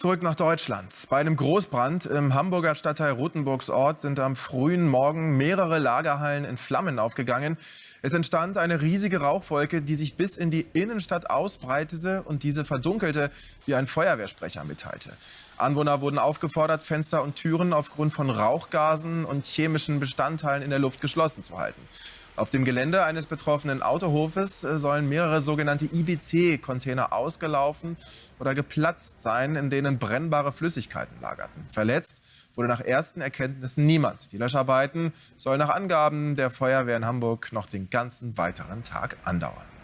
Zurück nach Deutschland. Bei einem Großbrand im Hamburger Stadtteil Rothenburgsort sind am frühen Morgen mehrere Lagerhallen in Flammen aufgegangen. Es entstand eine riesige Rauchwolke, die sich bis in die Innenstadt ausbreitete und diese verdunkelte, wie ein Feuerwehrsprecher mitteilte. Anwohner wurden aufgefordert, Fenster und Türen aufgrund von Rauchgasen und chemischen Bestandteilen in der Luft geschlossen zu halten. Auf dem Gelände eines betroffenen Autohofes äh, sollen mehrere sogenannte IBC-Container ausgelaufen oder geplatzt sein, in denen brennbare Flüssigkeiten lagerten. Verletzt wurde nach ersten Erkenntnissen niemand. Die Löscharbeiten sollen nach Angaben der Feuerwehr in Hamburg noch den ganzen weiteren Tag andauern.